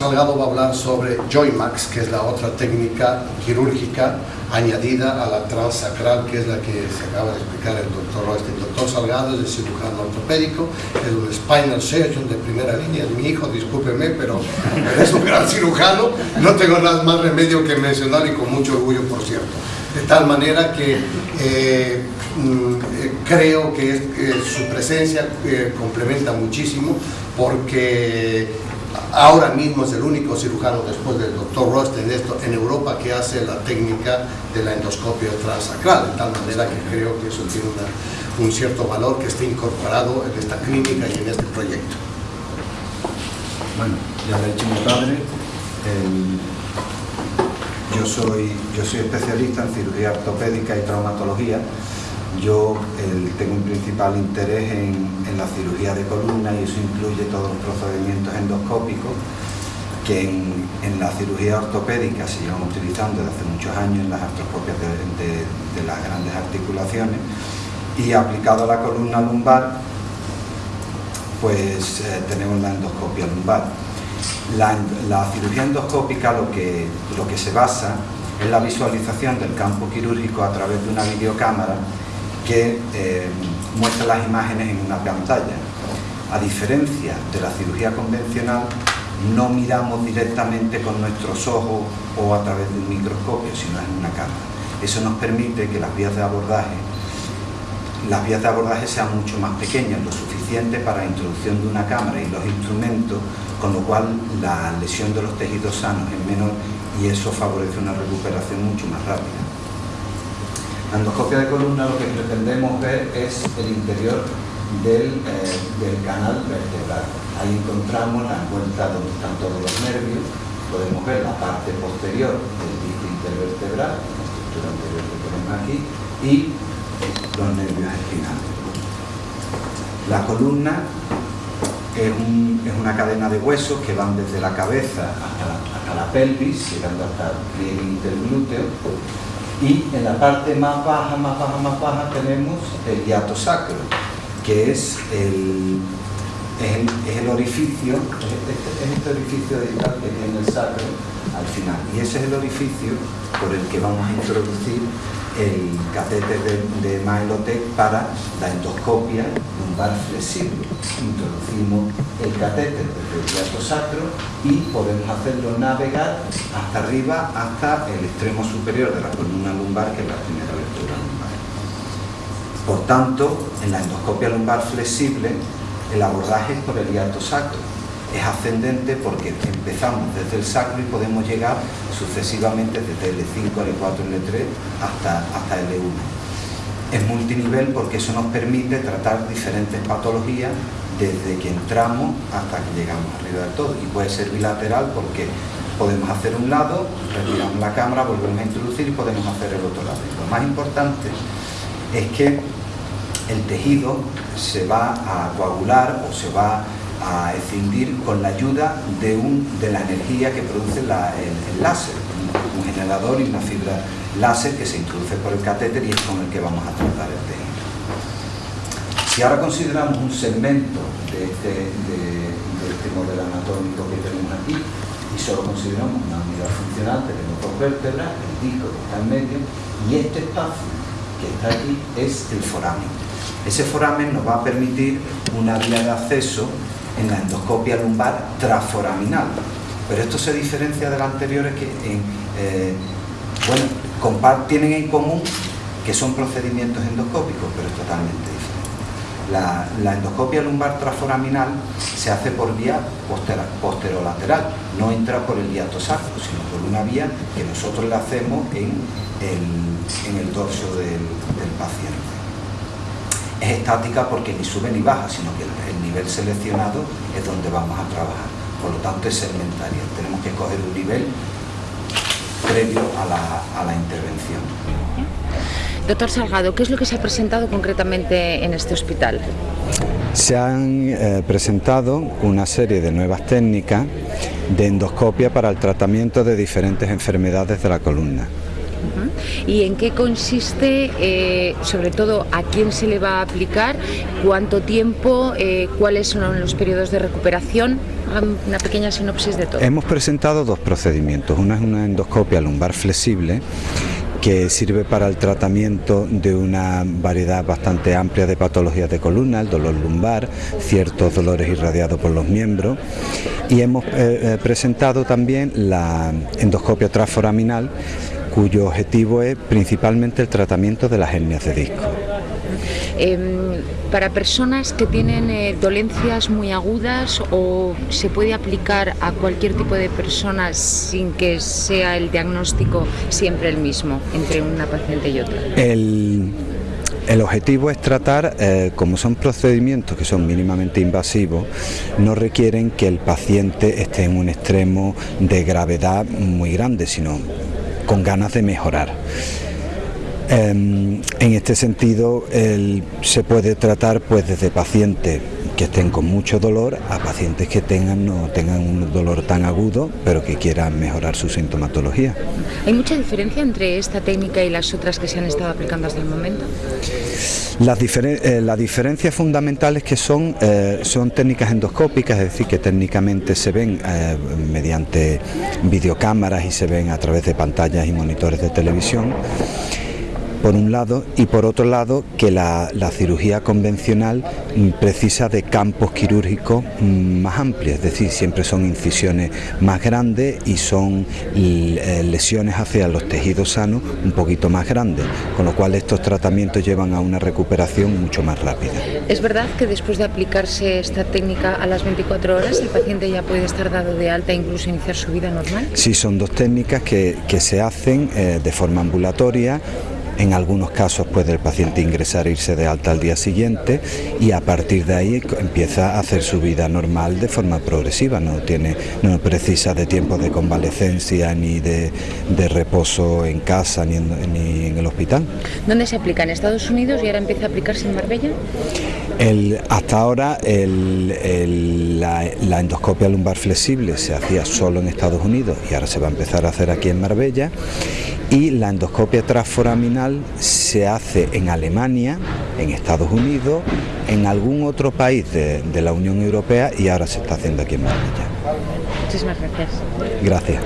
Salgado va a hablar sobre Joymax, que es la otra técnica quirúrgica añadida a la transacral, que es la que se acaba de explicar el doctor este. El doctor Salgado es el cirujano ortopédico, es un spinal surgeon de primera línea, es mi hijo, discúlpeme, pero es un gran cirujano, no tengo nada más remedio que mencionar y con mucho orgullo, por cierto. De tal manera que eh, mm, eh, creo que su presencia eh, complementa muchísimo porque ahora mismo es el único cirujano después del doctor Rost en, esto, en Europa que hace la técnica de la endoscopia transacral, de tal manera que creo que eso tiene un cierto valor que esté incorporado en esta clínica y en este proyecto. Bueno, ya lo ha dicho mi padre, yo, soy, yo soy especialista en cirugía ortopédica y traumatología, yo tengo un principal interés en, la cirugía de columna y eso incluye todos los procedimientos endoscópicos que en, la cirugía ortopédica se llevan utilizando desde hace muchos años en las artroscopias de, las grandes articulaciones y aplicado a la columna lumbar pues eh, tenemos la endoscopia lumbar. La, cirugía endoscópica lo que, lo que se basa es la visualización del campo quirúrgico a través de una videocámara que eh, muestra las imágenes en una pantalla. A diferencia de la cirugía convencional, no miramos directamente con nuestros ojos o a través de un microscopio, sino en una cámara. Eso nos permite que las vías de abordaje las vías de abordaje sean mucho más pequeñas, lo suficiente para la introducción de una cámara y los instrumentos, con lo cual la lesión de los tejidos sanos es menor y eso favorece una recuperación mucho más rápida. La endoscopia de columna lo que pretendemos ver es el interior del, eh, canal vertebral. Ahí encontramos la encuentra donde están todos los nervios, podemos ver la parte posterior del disco intervertebral, la estructura anterior que tenemos aquí, y los nervios espinales. La columna es, una cadena de huesos que van desde la cabeza hasta la, hasta la pelvis, llegando hasta el pliegue interglúteo, y en la parte más baja, más baja, más baja tenemos el hiato sacro, que es el, es el, orificio, es este, orificio digital que tiene el sacro Y ese es el orificio por el que vamos a introducir el catéter de, de Maelotec para la endoscopia lumbar flexible. Introducimos el catéter desde el hiato sacro y podemos hacerlo navegar hasta arriba, hasta el extremo superior de la columna lumbar, que es la primera lectura lumbar. Por tanto, en la endoscopia lumbar flexible, el abordaje es por el hiato sacro es ascendente porque empezamos desde el sacro y podemos llegar sucesivamente desde L5, L4, L3 hasta, hasta L1. Es multinivel porque eso nos permite tratar diferentes patologías desde que entramos hasta que llegamos arriba del todo. Y puede ser bilateral porque podemos hacer un lado, retiramos la cámara, volvemos a introducir y podemos hacer el otro lado. lo más importante es que el tejido se va a coagular o se va a escindir con la ayuda de, un, de la energía que produce el, láser, un, generador y una fibra láser que se introduce por el catéter y es con el que vamos a tratar el tejido. Si ahora consideramos un segmento de este, este modelo anatómico que tenemos aquí y solo consideramos una unidad funcional, tenemos dos vértebras, el disco que está en medio y este espacio que está aquí es el foramen. Ese foramen nos va a permitir una vía de acceso en la endoscopia lumbar transforaminal. Pero esto se diferencia del anterior es que eh, bueno, tienen en común que son procedimientos endoscópicos, pero es totalmente diferente. La, endoscopia lumbar transforaminal se hace por vía posterolateral, no entra por el hiato sacro, sino por una vía que nosotros le hacemos en el, dorso del paciente es estática porque ni sube ni baja, sino que el nivel seleccionado es donde vamos a trabajar. Por lo tanto es segmentaria. Tenemos que escoger un nivel previo a la, intervención. Doctor Salgado, ¿qué es lo que se ha presentado concretamente en este hospital? Se han eh, presentado una serie de nuevas técnicas de endoscopia para el tratamiento de diferentes enfermedades de la columna y en qué consiste, eh, sobre todo a quién se le va a aplicar, cuánto tiempo, eh, cuáles son los periodos de recuperación. una pequeña sinopsis de todo. Hemos presentado dos procedimientos. Una es una endoscopia lumbar flexible que sirve para el tratamiento de una variedad bastante amplia de patologías de columna, el dolor lumbar, ciertos dolores irradiados por los miembros y hemos eh, presentado también la endoscopia transforaminal cuyo objetivo es principalmente el tratamiento de las hernias de disco. Em, para personas que tienen eh, dolencias muy agudas o se puede aplicar a cualquier tipo de personas sin que sea el diagnóstico siempre el mismo entre una paciente y otra. El, objetivo es tratar, eh, como son procedimientos que son mínimamente invasivos, no requieren que el paciente esté en un extremo de gravedad muy grande, sino con ganas de mejorar. Em, en este sentido, se puede tratar pues desde pacientes que estén con mucho dolor a pacientes que tengan no tengan un dolor tan agudo, pero que quieran mejorar su sintomatología. ¿Hay mucha diferencia entre esta técnica y las otras que se han estado aplicando hasta el momento? Las, eh, diferencias fundamentales que son, eh, son técnicas endoscópicas, es decir, que técnicamente se ven eh, mediante videocámaras y se ven a través de pantallas y monitores de televisión por un lado, y por otro lado que la, cirugía convencional mm, precisa de campos quirúrgicos mm, más amplios, es decir, siempre son incisiones más grandes y son eh, lesiones hacia los tejidos sanos un poquito más grandes, con lo cual estos tratamientos llevan a una recuperación mucho más rápida. ¿Es verdad que después de aplicarse esta técnica a las 24 horas el paciente ya puede estar dado de alta e incluso iniciar su vida normal? Sí, son dos técnicas que, se hacen eh, de forma ambulatoria en algunos casos puede el paciente ingresar e irse de alta al día siguiente y a partir de ahí empieza a hacer su vida normal de forma progresiva, no, tiene, no precisa de tiempo de convalecencia ni de, reposo en casa ni en, ni en, el hospital. ¿Dónde se aplica? ¿En Estados Unidos y ahora empieza a aplicarse en Marbella? hasta ahora la, la endoscopia lumbar flexible se hacía solo en Estados Unidos y ahora se va a empezar a hacer aquí en Marbella y la endoscopia transforaminal se hace en Alemania, en Estados Unidos, en algún otro país de, de la Unión Europea y ahora se está haciendo aquí en Marbella. Muchísimas gracias. Gracias.